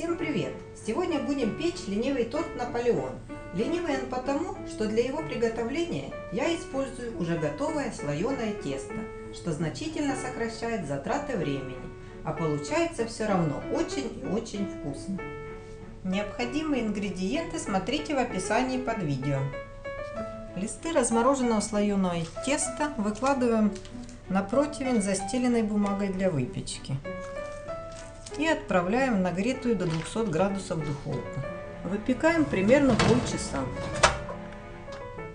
Всем привет! Сегодня будем печь ленивый торт Наполеон. Ленивый он потому, что для его приготовления я использую уже готовое слоеное тесто, что значительно сокращает затраты времени, а получается все равно очень и очень вкусно. Необходимые ингредиенты смотрите в описании под видео. Листы размороженного слоеного теста выкладываем на противень, застеленной бумагой для выпечки. И отправляем в нагретую до 200 градусов духовку. Выпекаем примерно полчаса.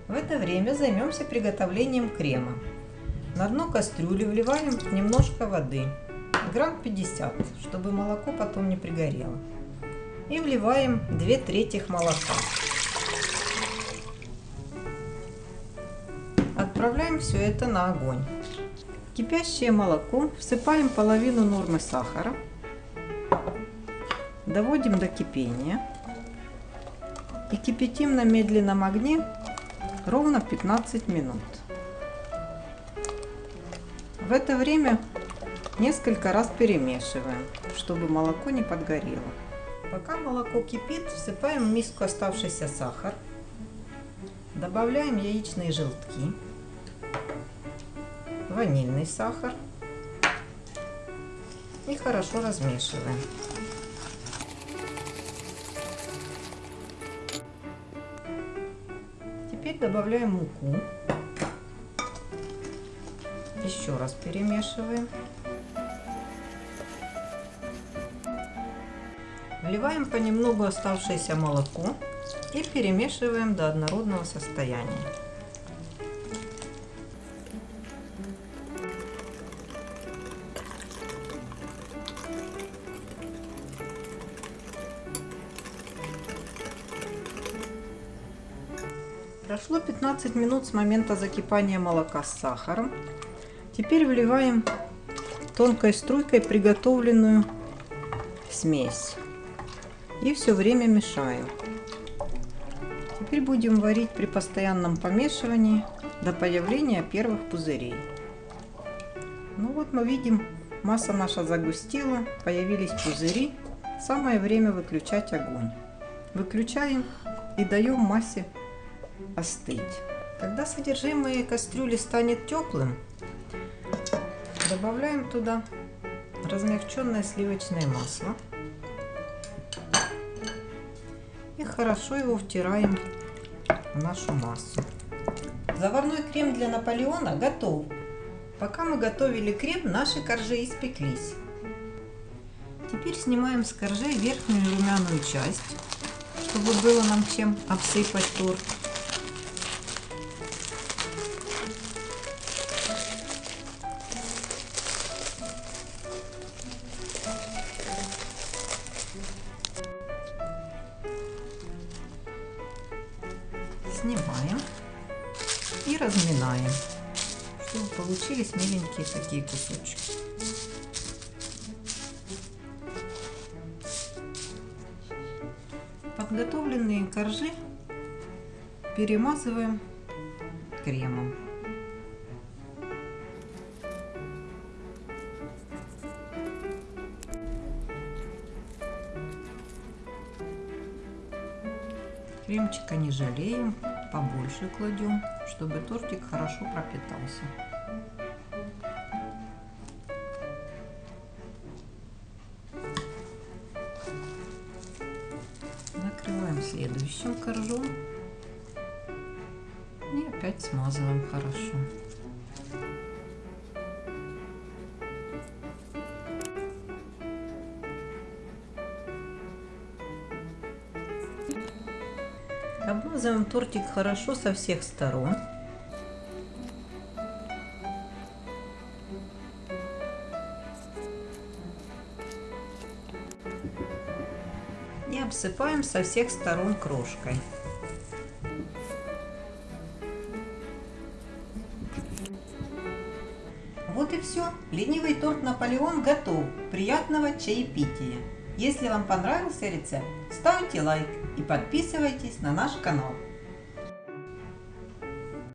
В это время займемся приготовлением крема. На дно кастрюли вливаем немножко воды, грамм 50, чтобы молоко потом не пригорело. И вливаем 2 трети молока. Отправляем все это на огонь. Кипящее молоко всыпаем половину нормы сахара, доводим до кипения и кипятим на медленном огне ровно 15 минут. В это время несколько раз перемешиваем, чтобы молоко не подгорело. Пока молоко кипит, всыпаем в миску оставшийся сахар, добавляем яичные желтки, ванильный сахар и хорошо размешиваем. Теперь добавляем муку. Еще раз перемешиваем. Вливаем понемногу оставшееся молоко и перемешиваем до однородного состояния. Прошло 15 минут с момента закипания молока с сахаром. Теперь вливаем тонкой струйкой приготовленную смесь. И все время мешаем. Теперь будем варить при постоянном помешивании до появления первых пузырей. Ну вот мы видим, масса наша загустела, появились пузыри. Самое время выключать огонь. Выключаем и даем массе остыть. Когда содержимое кастрюли станет теплым, добавляем туда размягченное сливочное масло и хорошо его втираем в нашу массу. Заварной крем для Наполеона готов. Пока мы готовили крем, наши коржи испеклись. Теперь снимаем с коржей верхнюю румяную часть, чтобы было нам чем обсыпать торт. Снимаем и разминаем, чтобы получились миленькие такие кусочки. Подготовленные коржи перемазываем кремом. Кремчика не жалеем, побольше кладем, чтобы тортик хорошо пропитался. Накрываем следующим коржом и опять смазываем хорошо. Обмазываем тортик хорошо со всех сторон. И обсыпаем со всех сторон крошкой. Вот и все. Ленивый торт Наполеон готов. Приятного чаепития! Если вам понравился рецепт, ставьте лайк и подписывайтесь на наш канал.